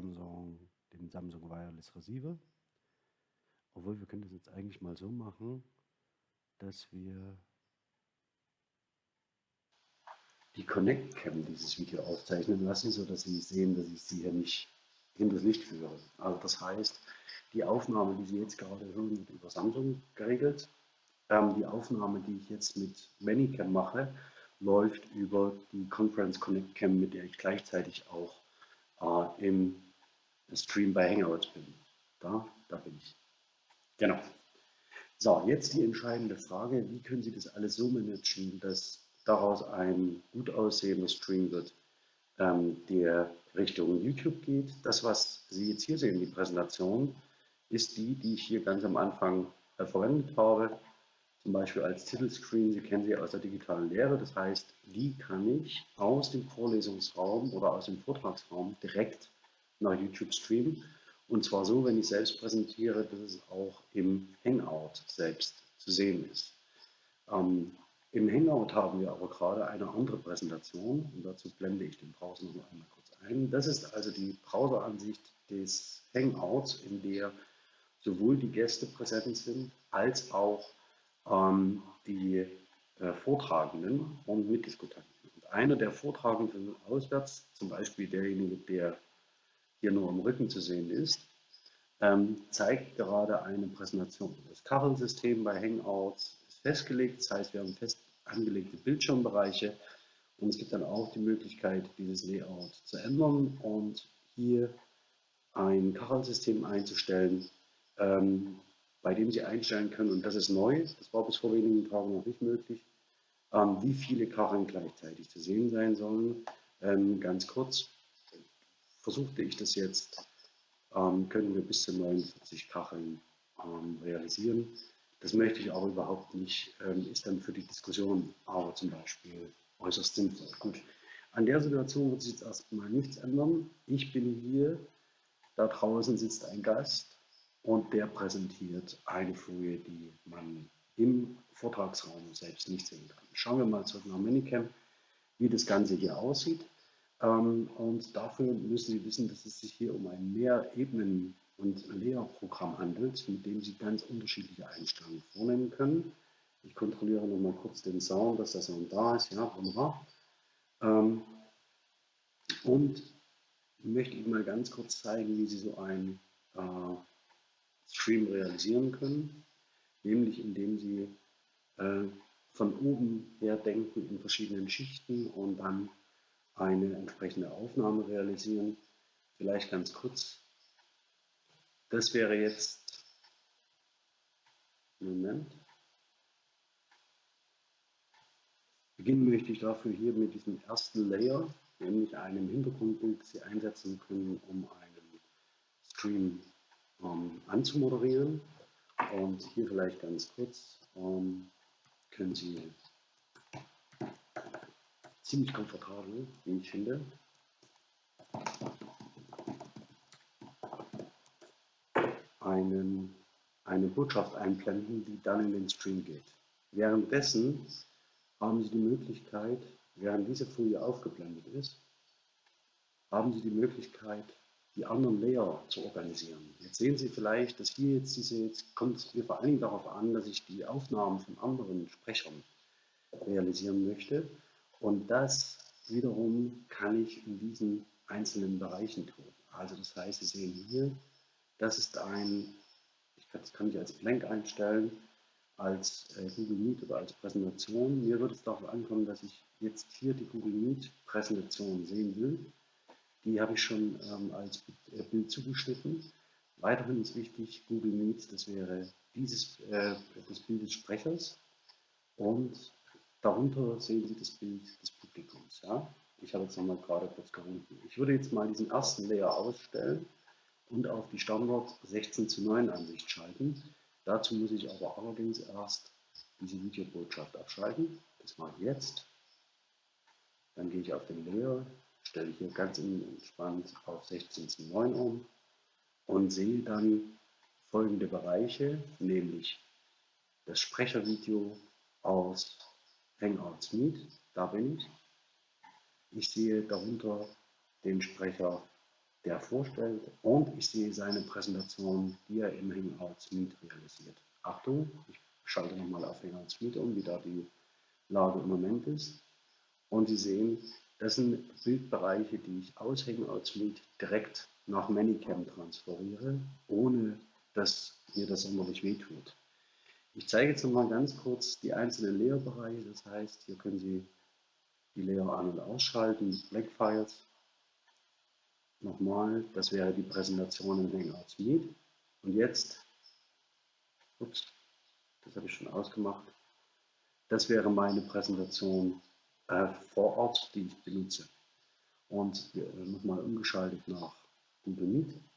Samsung, den Samsung Wireless Receiver. Obwohl, wir können das jetzt eigentlich mal so machen, dass wir die Connect Cam dieses Video aufzeichnen lassen, sodass Sie sehen, dass ich Sie hier nicht hinters Licht führe. Also das heißt, die Aufnahme, die Sie jetzt gerade hören, wird über Samsung geregelt. Ähm, die Aufnahme, die ich jetzt mit ManyCam mache, läuft über die Conference Connect Cam, mit der ich gleichzeitig auch äh, im Stream bei Hangouts bin. Da, da bin ich. Genau. So, jetzt die entscheidende Frage, wie können Sie das alles so managen, dass daraus ein gut aussehender Stream wird, ähm, der Richtung YouTube geht. Das, was Sie jetzt hier sehen, die Präsentation, ist die, die ich hier ganz am Anfang äh, verwendet habe, zum Beispiel als Titelscreen. Sie kennen sie aus der digitalen Lehre. Das heißt, die kann ich aus dem Vorlesungsraum oder aus dem Vortragsraum direkt nach YouTube streamen. Und zwar so, wenn ich selbst präsentiere, dass es auch im Hangout selbst zu sehen ist. Ähm, Im Hangout haben wir aber gerade eine andere Präsentation und dazu blende ich den Browser noch einmal kurz ein. Das ist also die Browseransicht des Hangouts, in der sowohl die Gäste präsent sind als auch ähm, die äh, Vortragenden und Mitdiskutanten. Und einer der Vortragenden auswärts, zum Beispiel derjenige, der hier nur am Rücken zu sehen ist, ähm, zeigt gerade eine Präsentation. Das Kachelsystem bei Hangouts ist festgelegt, das heißt, wir haben fest angelegte Bildschirmbereiche und es gibt dann auch die Möglichkeit, dieses Layout zu ändern und hier ein Kachelsystem einzustellen, ähm, bei dem Sie einstellen können, und das ist neu, das war bis vor wenigen Tagen noch nicht möglich, ähm, wie viele Kacheln gleichzeitig zu sehen sein sollen. Ganz kurz, versuchte ich das jetzt, ähm, können wir bis zu 49 Kacheln ähm, realisieren. Das möchte ich aber überhaupt nicht, ähm, ist dann für die Diskussion aber zum Beispiel äußerst sinnvoll. Gut, an der Situation wird sich jetzt erstmal nichts ändern. Ich bin hier, da draußen sitzt ein Gast und der präsentiert eine Folie, die man im Vortragsraum selbst nicht sehen kann. Schauen wir mal zurück nach Minicam, wie das Ganze hier aussieht. Ähm, und dafür müssen Sie wissen, dass es sich hier um ein Mehrebenen- und Lehrprogramm handelt, mit dem Sie ganz unterschiedliche Einstellungen vornehmen können. Ich kontrolliere noch mal kurz den Sound, dass der Sound da ist. Ja, wunderbar. Ähm, und möchte Ihnen mal ganz kurz zeigen, wie Sie so ein äh, Stream realisieren können, nämlich indem Sie äh, von oben her denken in verschiedenen Schichten und dann eine entsprechende Aufnahme realisieren. Vielleicht ganz kurz. Das wäre jetzt, Moment, Beginnen möchte ich dafür hier mit diesem ersten Layer, nämlich einem Hintergrundbild, das Sie einsetzen können, um einen Stream ähm, anzumoderieren. Und hier vielleicht ganz kurz ähm, können Sie ziemlich komfortabel, wie ich finde, einen, eine Botschaft einblenden, die dann in den Stream geht. Währenddessen haben Sie die Möglichkeit, während diese Folie aufgeblendet ist, haben Sie die Möglichkeit, die anderen Layer zu organisieren. Jetzt sehen Sie vielleicht, dass hier jetzt diese, jetzt kommt es mir vor allen Dingen darauf an, dass ich die Aufnahmen von anderen Sprechern realisieren möchte. Und das wiederum kann ich in diesen einzelnen Bereichen tun. Also das heißt, Sie sehen hier, das ist ein, ich kann, das kann ich als Blank einstellen, als äh, Google Meet oder als Präsentation. Mir wird es darauf ankommen, dass ich jetzt hier die Google Meet Präsentation sehen will. Die habe ich schon ähm, als äh, Bild zugeschnitten. Weiterhin ist wichtig, Google Meet, das wäre dieses, äh, des Sprechers und darunter sehen Sie das Bild des Publikums. Ja? Ich habe jetzt nochmal gerade kurz gerufen. Ich würde jetzt mal diesen ersten Layer ausstellen und auf die Standard 16 zu 9 Ansicht schalten. Dazu muss ich aber allerdings erst diese Videobotschaft abschalten. Das mache ich jetzt. Dann gehe ich auf den Layer, stelle hier ganz entspannt auf 16 zu 9 um und sehe dann folgende Bereiche, nämlich das Sprechervideo aus Hangouts Meet, da bin ich. Ich sehe darunter den Sprecher der vorstellt und ich sehe seine Präsentation, die er im Hangouts Meet realisiert. Achtung, ich schalte nochmal auf Hangouts Meet um, wie da die Lage im Moment ist. Und Sie sehen, das sind Bildbereiche, die ich aus Hangouts Meet direkt nach Manicam transferiere, ohne dass mir das sonderlich wehtut. Ich zeige jetzt nochmal ganz kurz die einzelnen Layer-Bereiche. Das heißt, hier können Sie die Layer an- und ausschalten, Black Files. Nochmal, das wäre die Präsentation in Hangouts Meet. Und jetzt, ups, das habe ich schon ausgemacht, das wäre meine Präsentation äh, vor Ort, die ich benutze. Und äh, nochmal umgeschaltet nach Google Meet.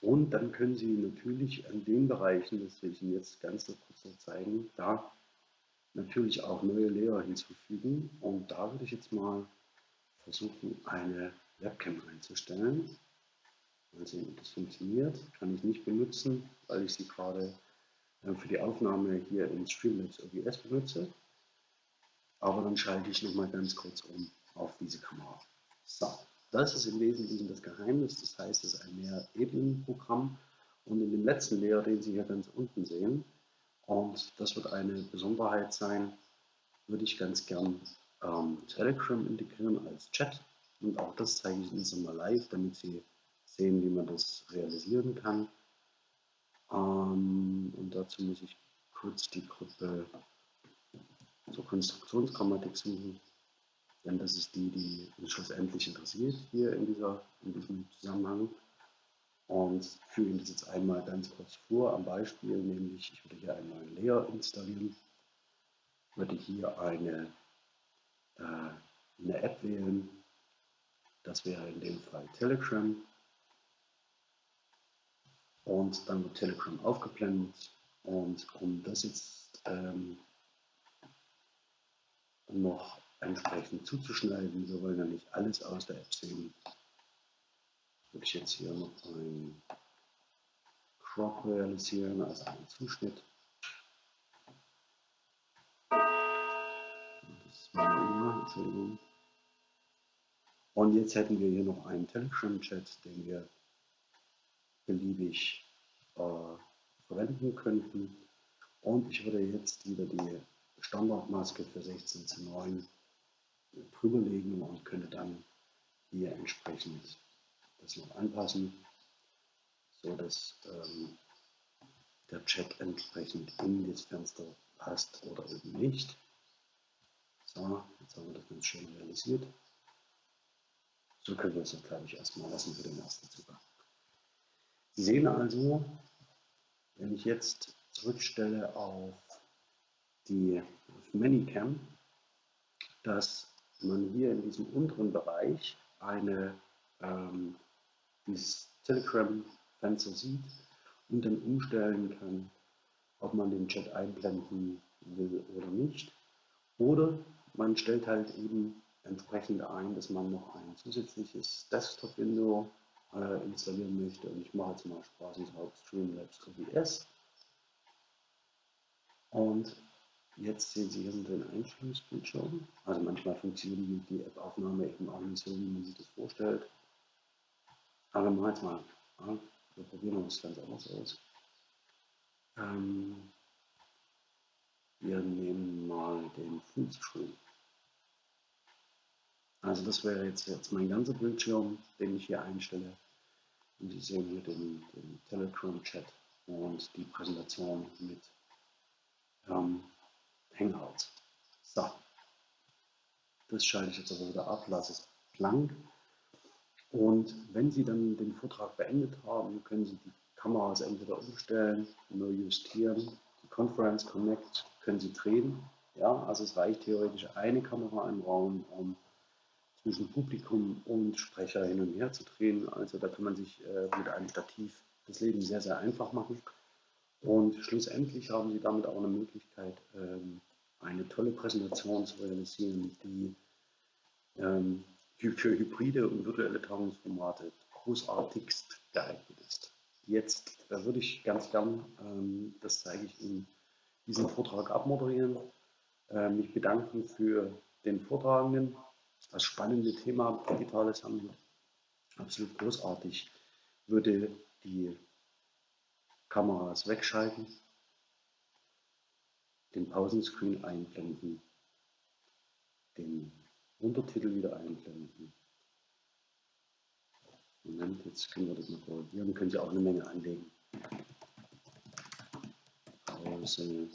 Und dann können Sie natürlich an den Bereichen, das will ich Ihnen jetzt ganz kurz noch zeigen, da natürlich auch neue Layer hinzufügen. Und da würde ich jetzt mal versuchen, eine Webcam einzustellen. Mal sehen, ob das funktioniert. Kann ich nicht benutzen, weil ich sie gerade äh, für die Aufnahme hier in Streamlabs OBS benutze. Aber dann schalte ich nochmal ganz kurz um auf diese Kamera. So, das ist im Wesentlichen das Geheimnis. Das heißt, es ist ein Mehrebenenprogramm. Und in dem letzten Layer, den Sie hier ganz unten sehen, und das wird eine Besonderheit sein, würde ich ganz gern ähm, Telegram integrieren als Chat. Und auch das zeige ich Ihnen jetzt mal live, damit Sie sehen, wie man das realisieren kann. Ähm, und dazu muss ich kurz die Gruppe zur Konstruktionsgrammatik suchen, denn das ist die, die uns schlussendlich interessiert hier in, dieser, in diesem Zusammenhang. Und führe Ihnen das jetzt einmal ganz kurz vor. Am Beispiel, nämlich ich würde hier einen neuen Layer installieren, würde hier eine, äh, eine App wählen, das wäre in dem Fall Telegram. Und dann wird Telegram aufgeblendet. Und um das jetzt ähm, noch entsprechend zuzuschneiden. Wir wollen ja nicht alles aus der App sehen. Würde ich jetzt hier noch ein Crop realisieren, also einen Zuschnitt. Das war immer, Entschuldigung. Und jetzt hätten wir hier noch einen Telegram-Chat, den wir beliebig äh, verwenden könnten. Und ich würde jetzt wieder die Standardmaske für 16 zu 9 drüber legen und könnte dann hier entsprechend das noch anpassen, so dass ähm, der Chat entsprechend in das Fenster passt oder eben nicht. So, jetzt haben wir das ganz schön realisiert. So können wir es jetzt, glaube ich, erstmal lassen für den ersten Zugang. Sie sehen also, wenn ich jetzt zurückstelle auf die auf Manicam, dass man hier in diesem unteren Bereich eine, ähm, dieses Telegram-Fenster sieht und dann umstellen kann, ob man den Chat einblenden will oder nicht. Oder man stellt halt eben entsprechend ein, dass man noch ein zusätzliches Desktop-Window äh, installieren möchte. Und ich mache jetzt mal spaßenshalber Streamlabs OBS. Und Jetzt sehen Sie hier den Einstellungsbildschirm. Also manchmal funktioniert die App-Aufnahme eben auch nicht so, wie man sich das vorstellt. Aber machen jetzt mal. Ja, wir probieren uns ganz anders aus. Ähm, wir nehmen mal den Fullscreen. Also das wäre jetzt, jetzt mein ganzer Bildschirm, den ich hier einstelle. Und Sie sehen hier den, den Telegram-Chat und die Präsentation mit ähm, Hangout. So, das schalte ich jetzt aber wieder ab, lasse es blank. Und wenn Sie dann den Vortrag beendet haben, können Sie die Kameras entweder umstellen, neu justieren, die Conference Connect können Sie drehen. Ja, also es reicht theoretisch eine Kamera im Raum, um zwischen Publikum und Sprecher hin und her zu drehen. Also da kann man sich äh, mit einem Stativ das Leben sehr, sehr einfach machen. Und schlussendlich haben Sie damit auch eine Möglichkeit, ähm, eine tolle Präsentation zu realisieren, die ähm, für hybride und virtuelle Tagungsformate großartigst geeignet ist. Jetzt äh, würde ich ganz gern, ähm, das zeige ich Ihnen, diesen Vortrag abmoderieren, äh, mich bedanken für den Vortragenden, das spannende Thema digitales Handeln absolut großartig. Würde die Kameras wegschalten, den Pausenscreen einblenden, den Untertitel wieder einblenden. Moment, jetzt können wir das mal korrigieren, können Sie auch eine Menge anlegen. Pause.